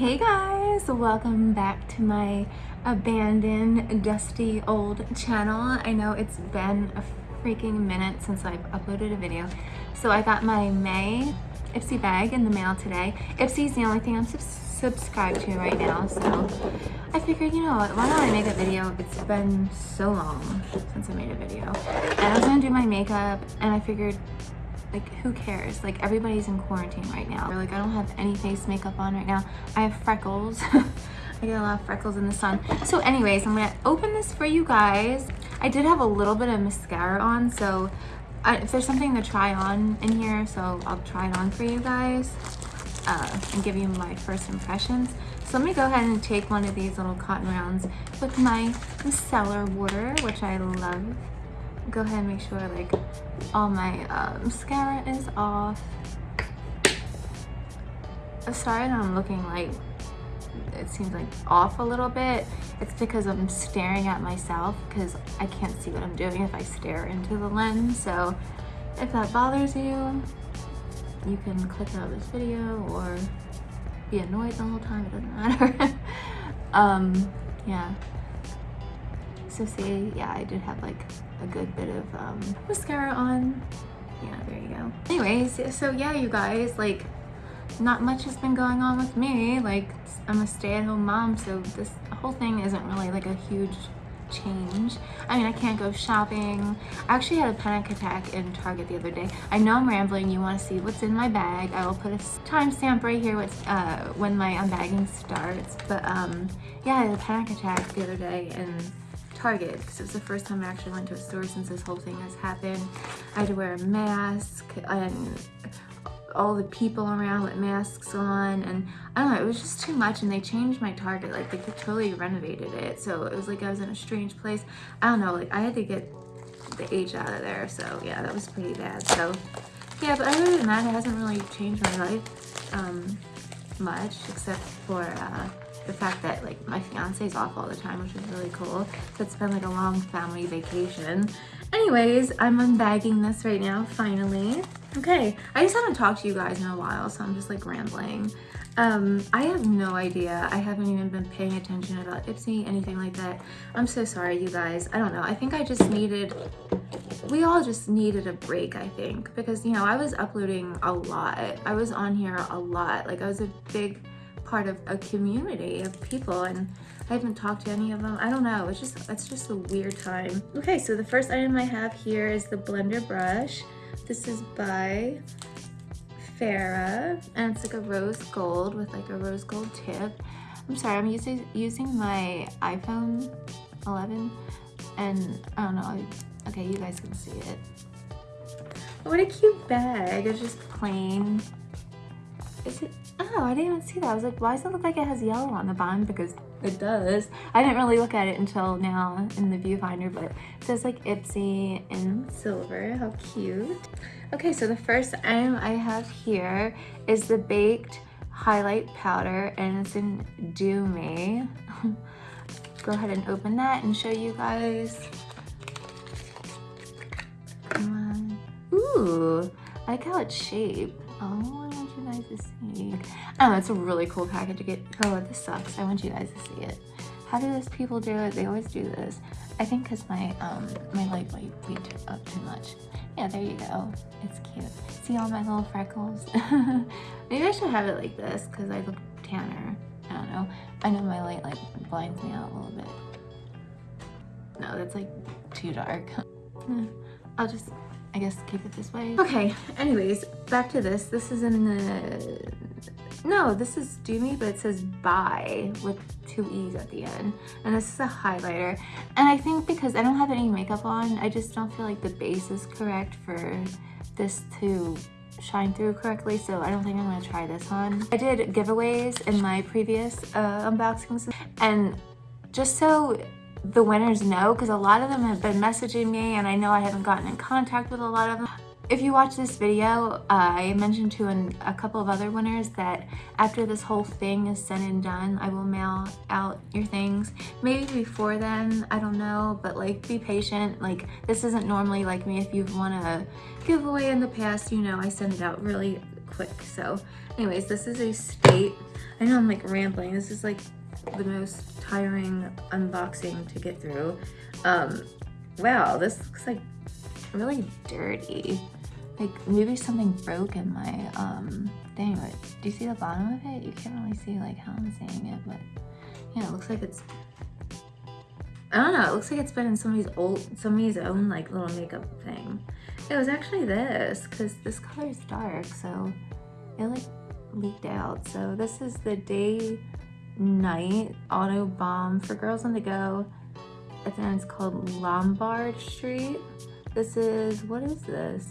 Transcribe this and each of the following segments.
Hey guys, welcome back to my abandoned, dusty old channel. I know it's been a freaking minute since I've uploaded a video. So I got my May Ipsy bag in the mail today. Ipsy's the only thing I'm sub subscribed to right now, so I figured, you know why don't I make a video? It's been so long since I made a video. And I was gonna do my makeup, and I figured like who cares? Like everybody's in quarantine right now. Like i don't have any face makeup on right now. I have freckles. I get a lot of freckles in the sun. So anyways i'm gonna open this for you guys. I did have a little bit of mascara on so I, if there's something to try on in here so i'll try it on for you guys uh, and give you my first impressions. So let me go ahead and take one of these little cotton rounds with my micellar water which i love go ahead and make sure like all my uh, mascara is off. Sorry I'm looking like it seems like off a little bit. It's because I'm staring at myself because I can't see what I'm doing if I stare into the lens. So if that bothers you, you can click out of this video or be annoyed the whole time, it doesn't matter. um, yeah. So see, yeah, I did have like a good bit of um, mascara on. Yeah, there you go. Anyways, so yeah, you guys, like, not much has been going on with me. Like, I'm a stay-at-home mom, so this whole thing isn't really like a huge change. I mean, I can't go shopping. I actually had a panic attack in Target the other day. I know I'm rambling. You want to see what's in my bag. I will put a timestamp right here uh, when my unbagging starts. But um, yeah, I had a panic attack the other day and Target it was the first time I actually went to a store since this whole thing has happened. I had to wear a mask and all the people around with masks on and I don't know, it was just too much and they changed my Target, like they totally renovated it. So it was like I was in a strange place. I don't know, like I had to get the H out of there. So yeah, that was pretty bad. So yeah, but other than that, it hasn't really changed my life um, much except for uh, the fact that like my fiance is off all the time, which is really cool. So it's been like a long family vacation. Anyways, I'm unbagging this right now, finally. Okay, I just haven't talked to you guys in a while, so I'm just like rambling. Um, I have no idea. I haven't even been paying attention about Ipsy, anything like that. I'm so sorry, you guys. I don't know. I think I just needed, we all just needed a break, I think. Because, you know, I was uploading a lot. I was on here a lot. Like, I was a big part of a community of people and I haven't talked to any of them. I don't know. It's just it's just a weird time. Okay, so the first item I have here is the blender brush. This is by Farah and it's like a rose gold with like a rose gold tip. I'm sorry, I'm using using my iPhone 11 and I don't know. Okay, you guys can see it. What a cute bag. It's just plain. Is it Oh, I didn't even see that. I was like, why does it look like it has yellow on the bottom? Because it does. I didn't really look at it until now in the viewfinder, but it says like Ipsy in silver. How cute. Okay, so the first item I have here is the Baked Highlight Powder, and it's in Do Me. Go ahead and open that and show you guys. Ooh, I like how it's shaped. Oh, guys to see. Oh, it's a really cool package to get. Oh, this sucks. I want you guys to see it. How do those people do it? They always do this. I think because my um my light might be up too much. Yeah, there you go. It's cute. See all my little freckles? Maybe I should have it like this because I look tanner. I don't know. I know my light like blinds me out a little bit. No, that's like too dark. I'll just I guess keep it this way. Okay, anyways, back to this. This is in the, no, this is Do Me, but it says Bye with two E's at the end. And this is a highlighter. And I think because I don't have any makeup on, I just don't feel like the base is correct for this to shine through correctly so I don't think I'm gonna try this on. I did giveaways in my previous uh, unboxings and just so the winners know because a lot of them have been messaging me and I know I haven't gotten in contact with a lot of them. If you watch this video, uh, I mentioned to an, a couple of other winners that after this whole thing is said and done, I will mail out your things. Maybe before then, I don't know, but like be patient. Like this isn't normally like me. If you've won a giveaway in the past, you know I send it out really quick. So anyways, this is a state. I know I'm like rambling. This is like the most tiring unboxing to get through. Um, wow, this looks like really dirty. Like maybe something broke in my um, thing, but do you see the bottom of it? You can't really see like how I'm saying it, but yeah, it looks like it's I don't know, it looks like it's been in somebody's old, somebody's own like little makeup thing. It was actually this, because this color is dark, so it like leaked out. So this is the day night auto bomb for girls on the go. I think it's called Lombard Street. This is, what is this?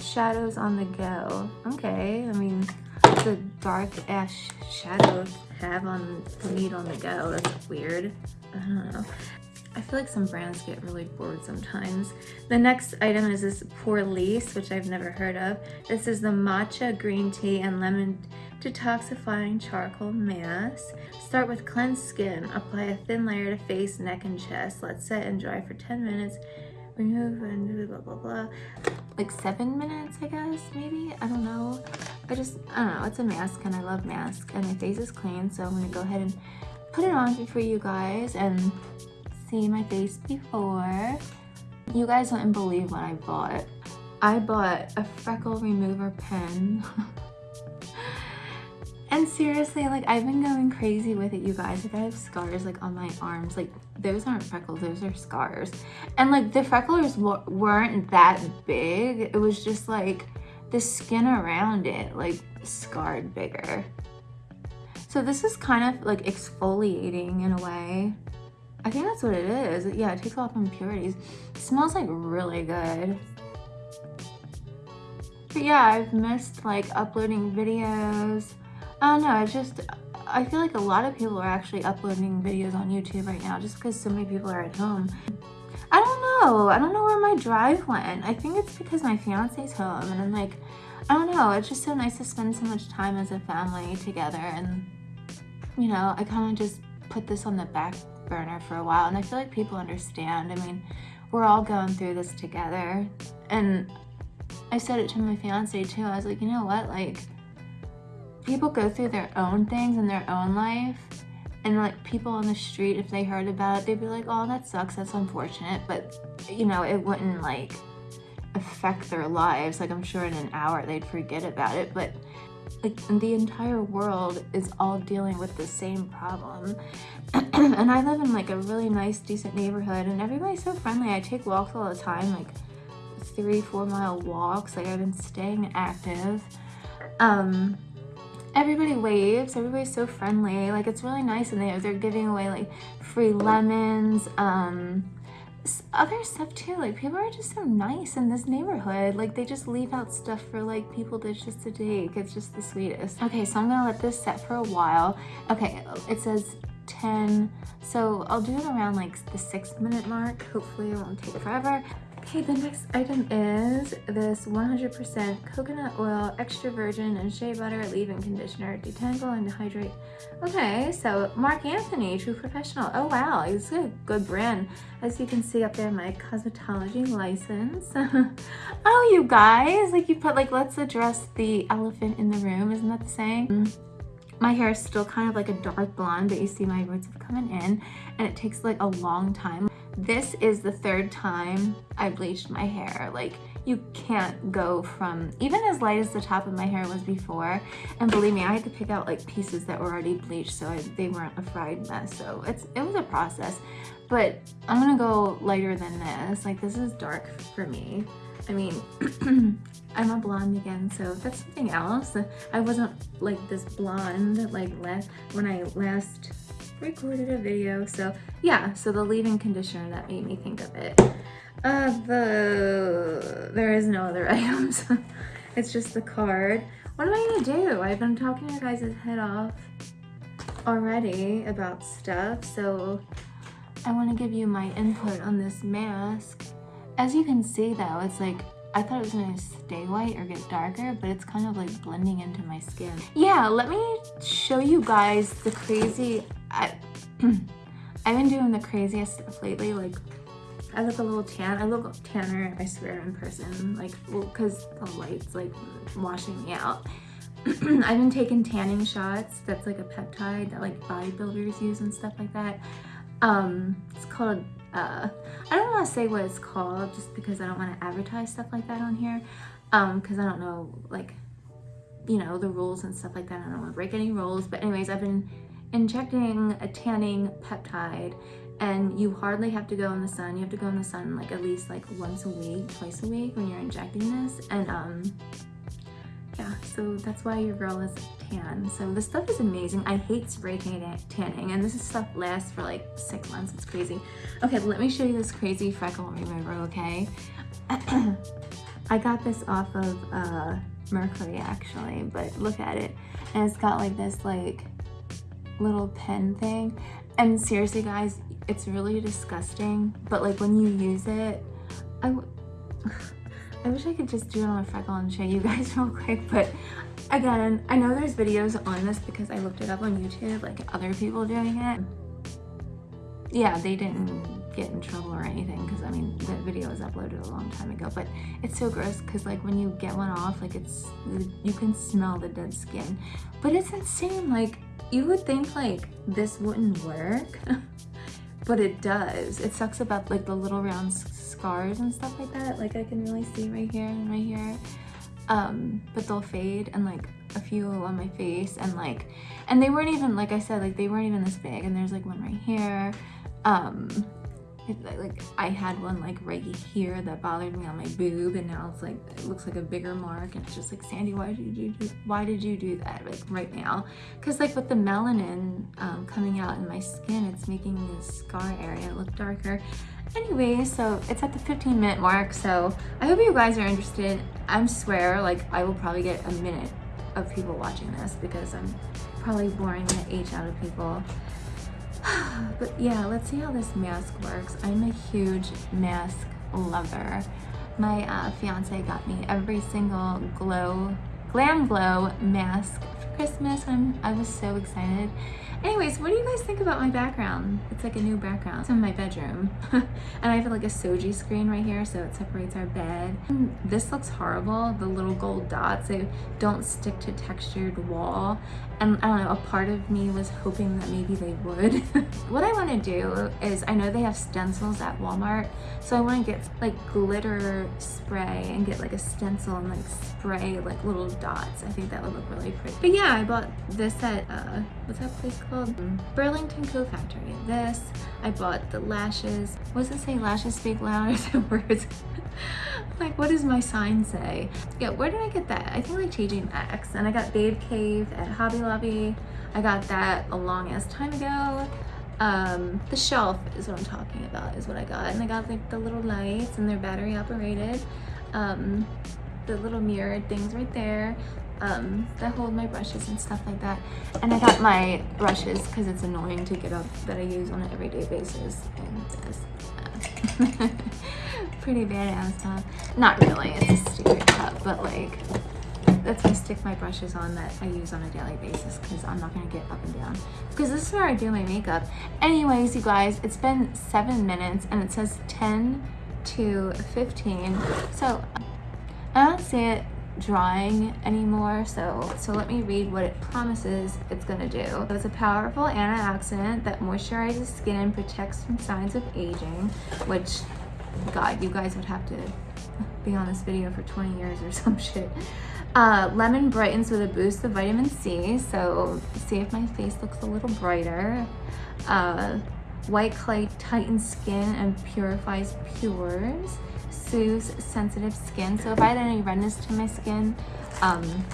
Shadows on the go. Okay, I mean, the dark ash shadows have on the meat on the go. That's weird. I don't know. I feel like some brands get really bored sometimes. The next item is this Pour Lisse, which I've never heard of. This is the matcha green tea and lemon detoxifying charcoal mask. Start with cleansed skin. Apply a thin layer to face, neck, and chest. Let set and dry for 10 minutes. Remove and blah, blah, blah. Like seven minutes, I guess, maybe? I don't know. I just, I don't know. It's a mask and I love masks and my face is clean. So I'm to go ahead and put it on for you guys and see my face before. You guys wouldn't believe what I bought. I bought a freckle remover pen. and seriously, like I've been going crazy with it, you guys. Like I have scars like on my arms. Like those aren't freckles, those are scars. And like the freckles weren't that big. It was just like the skin around it like scarred bigger. So this is kind of like exfoliating in a way. I think that's what it is. Yeah, it takes off impurities. It smells like really good. But yeah, I've missed like uploading videos. I don't know, I just, I feel like a lot of people are actually uploading videos on YouTube right now just because so many people are at home. I don't know. I don't know where my drive went. I think it's because my fiance's home and I'm like, I don't know. It's just so nice to spend so much time as a family together and, you know, I kind of just put this on the back burner for a while and I feel like people understand. I mean, we're all going through this together and I said it to my fiance too. I was like, you know what? Like people go through their own things in their own life and like people on the street, if they heard about it, they'd be like, oh, that sucks. That's unfortunate. But you know, it wouldn't like affect their lives. Like I'm sure in an hour they'd forget about it. But like the entire world is all dealing with the same problem. And I live in like a really nice decent neighborhood and everybody's so friendly. I take walks all the time like three four mile walks. Like I've been staying active. Um everybody waves. Everybody's so friendly. Like it's really nice and they, they're giving away like free lemons um other stuff too like people are just so nice in this neighborhood like they just leave out stuff for like people to just to take it's just the sweetest. Okay so i'm gonna let this set for a while. Okay it says 10 so i'll do it around like the six minute mark. Hopefully it won't take forever Okay, the next item is this 100% coconut oil, extra virgin, and shea butter leave-in conditioner, detangle and hydrate. Okay, so Marc Anthony, True Professional. Oh wow, it's a good brand. As you can see up there, my cosmetology license. oh, you guys, like you put like, let's address the elephant in the room. Isn't that the saying? Mm-hmm. My hair is still kind of like a dark blonde, but you see my roots have coming in and it takes like a long time. This is the third time I bleached my hair. Like you can't go from even as light as the top of my hair was before. And believe me, I had to pick out like pieces that were already bleached so I, they weren't a fried mess. So it's it was a process. But I'm gonna go lighter than this. Like this is dark for me. I mean, I'm a blonde again, so that's something else. I wasn't like this blonde like last when I last recorded a video. So yeah, so the leave-in conditioner that made me think of it. Uh, the there is no other items. it's just the card. What am I gonna do? I've been talking your guys' head off already about stuff, so I want to give you my input on this mask. As you can see though, it's like I thought it was gonna stay white or get darker, but it's kind of like blending into my skin. Yeah, let me show you guys the crazy, I, I've been doing the craziest stuff lately. Like I look a little tan. I look tanner, I swear, in person. Like, well, because the light's like washing me out. I've been taking tanning shots. That's like a peptide that like bodybuilders use and stuff like that. Um, it's called, uh, I don't want to say what it's called just because I don't want to advertise stuff like that on here. Um, because I don't know, like, you know, the rules and stuff like that. I don't want to break any rules. But anyways, I've been injecting a tanning peptide and you hardly have to go in the sun. You have to go in the sun like at least like once a week, twice a week when you're injecting this. And um, yeah, so that's why your girl is tan. So this stuff is amazing. I hate spray tanning and this stuff lasts for like six months. It's crazy. Okay, let me show you this crazy freckle remover, okay? I got this off of uh, Mercari actually, but look at it. And it's got like this like little pen thing. And seriously guys, it's really disgusting. But like when you use it, I, I wish I could just do it on a freckle and show you guys real quick. But again, I know there's videos on this because I looked it up on YouTube, like other people doing it. Yeah, they didn't get in trouble or anything because I mean the video was uploaded a long time ago but it's so gross because like when you get one off like it's you can smell the dead skin but it's insane like you would think like this wouldn't work but it does. It sucks about like the little round scars and stuff like that. Like I can really see right here and right here um but they'll fade and like a few on my face and like and they weren't even like I said like they weren't even this big. And there's like one right here. Um it, like I had one like right here that bothered me on my boob and now it's like it looks like a bigger mark and it's just like Sandy why did you do why did you do that? Like right now. Because like with the melanin um, coming out in my skin it's making the scar area look darker. Anyway so it's at the 15 minute mark so I hope you guys are interested. I swear like I will probably get a minute of people watching this because I'm probably boring the H out of people but yeah, let's see how this mask works. I'm a huge mask lover. My uh, fiance got me every single glow, GlamGlow mask for Christmas. I'm, I was so excited. Anyways, what do you guys think about my background? It's like a new background. It's in my bedroom. and I have like a shoji screen right here, so it separates our bed. And this looks horrible. The little gold dots, they don't stick to textured wall. And I don't know, a part of me was hoping that maybe they would. what I want to do is, I know they have stencils at Walmart, so I want to get like glitter spray and get like a stencil and like spray like little dots. I think that would look really pretty. But yeah, I bought this at, uh, what's that place called? Called Burlington Coat Factory. This, I bought the lashes. What does it say? Lashes speak louder than words. like, what does my sign say? Yeah, where did I get that? I think like TJ. And I got Babe Cave at Hobby Lobby. I got that a long ass time ago. Um, the shelf is what I'm talking about, is what I got. And I got like the little lights and they're battery operated. Um, the little mirrored things right there um, that hold my brushes and stuff like that. And I got my brushes because it's annoying to get up that I use on an everyday basis. And this, uh, pretty badass stuff. Not really, it's a stupid cup, but like, that's gonna stick my brushes on that I use on a daily basis because I'm not gonna get up and down. Because this is where I do my makeup. Anyways, you guys, it's been seven minutes and it says 10 to 15. So I don't see it drying anymore so so let me read what it promises it's to do. It's a powerful antioxidant that moisturizes skin and protects from signs of aging which god you guys would have to be on this video for 20 years or some shit. Uh, lemon brightens with a boost of vitamin c so see if my face looks a little brighter. Uh, white clay tightens skin and purifies pores soothes sensitive skin. So if I had any redness to my skin, um,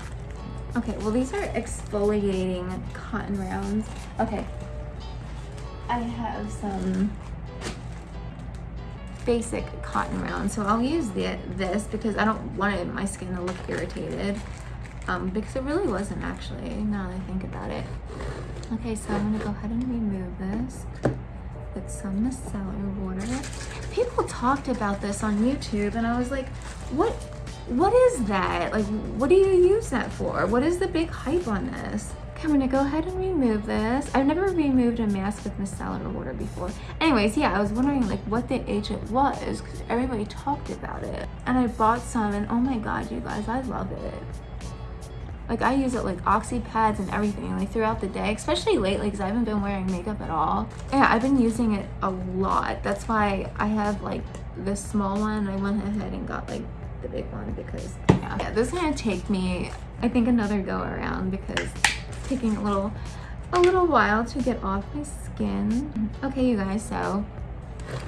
okay, well these are exfoliating cotton rounds. Okay, I have some basic cotton rounds. So I'll use the, this because I don't want my skin to look irritated. Um, because it really wasn't actually, now that I think about it. Okay, so I'm gonna go ahead and remove this with some micellar water. People talked about this on YouTube and I was like, what what is that? Like, what do you use that for? What is the big hype on this? Okay, I'm gonna go ahead and remove this. I've never removed a mask with micellar water before. Anyways, yeah, I was wondering like what the agent was because everybody talked about it. And I bought some and oh my god, you guys, I love it. Like I use it like oxy pads and everything like throughout the day, especially lately because I haven't been wearing makeup at all. Yeah, I've been using it a lot. That's why I have like this small one. I went ahead and got like the big one because yeah, yeah this is gonna take me, I think another go around because it's taking a little a little while to get off my skin. Mm-hmm. Okay, you guys, so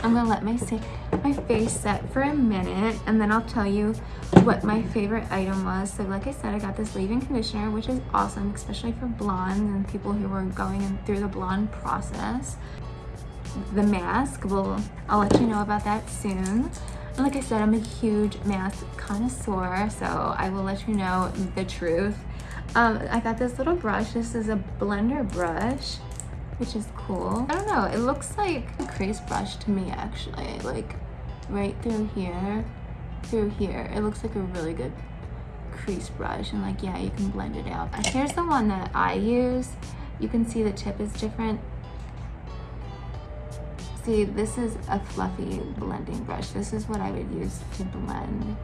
I'm gonna let my my face set for a minute and then I'll tell you what my favorite item was. So like I said, I got this leave-in conditioner, which is awesome, especially for blondes and people who are going through the blonde process. The mask, will I'll let you know about that soon. And like I said, I'm a huge mask connoisseur, so I will let you know the truth. Um, I got this little brush. This is a blender brush, which is cool. I don't know. It looks like a crease brush to me, actually. Like, right through here, through here. It looks like a really good crease brush. And like, yeah, you can blend it out. Here's the one that I use. You can see the tip is different. See, this is a fluffy blending brush. This is what I would use to blend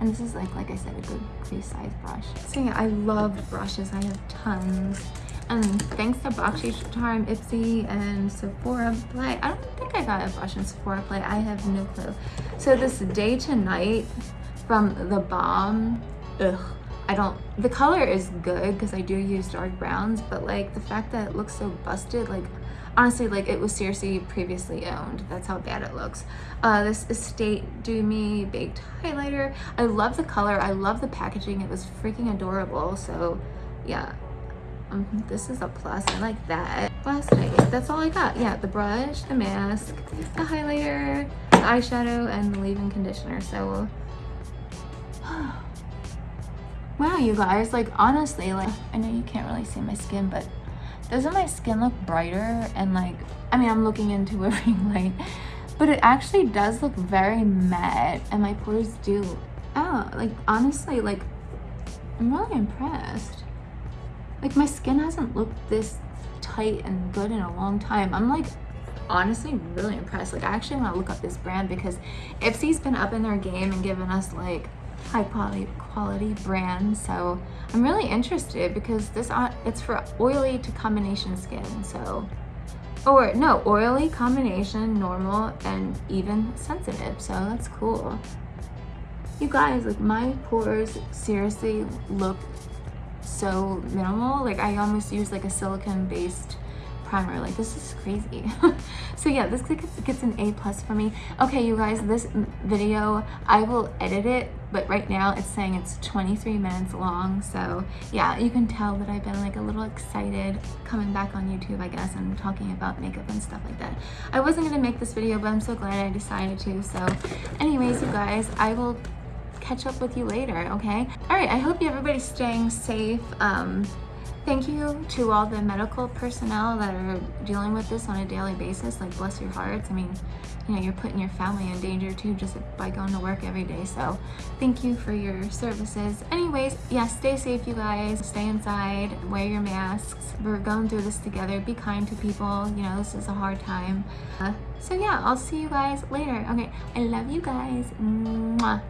and this is like, like I said, a good crease size brush. So yeah, I love brushes. I have tons. And thanks to Bakshi Charm, Ipsy, and Sephora Play. I don't think I got a brush in Sephora Play. I have no clue. So this Day to Night from The Balm, ugh. I don't, the color is good because I do use dark browns, but like the fact that it looks so busted, like honestly like it was seriously previously owned that's how bad it looks uh, this estate do me baked highlighter i love the color i love the packaging it was freaking adorable so yeah um, this is a plus i like that. Last night that's all i got. Yeah the brush the mask the highlighter the eyeshadow and the leave-in conditioner so. Wow you guys like honestly like i know you can't really see my skin but doesn't my skin look brighter and like i mean i'm looking into a ring light but it actually does look very matte and my pores do. Oh like honestly like i'm really impressed like my skin hasn't looked this tight and good in a long time. I'm like honestly really impressed. Like i actually want to look up this brand because ipsy's been up in their game and given us like high quality quality brand so i'm really interested because this it's for oily to combination skin. So or no oily combination normal and even sensitive. So that's cool. You guys like my pores seriously look so minimal. Like i almost use like a silicone based primer. Like this is crazy. So yeah this gets an a plus for me. Okay you guys this video i will edit it but right now it's saying it's 23 minutes long. So yeah you can tell that i've been like a little excited coming back on youtube i guess and talking about makeup and stuff like that. I wasn't gonna make this video but i'm so glad i decided to. So anyways you guys i will catch up with you later okay all right i hope everybody's staying safe um Thank you to all the medical personnel that are dealing with this on a daily basis. Like, bless your hearts. I mean, you know, you're putting your family in danger too just by going to work every day. So thank you for your services. Anyways, yeah, stay safe, you guys. Stay inside, wear your masks. We're going through this together. Be kind to people. You know, this is a hard time. Uh, so yeah, I'll see you guys later. Okay, I love you guys. Mwah.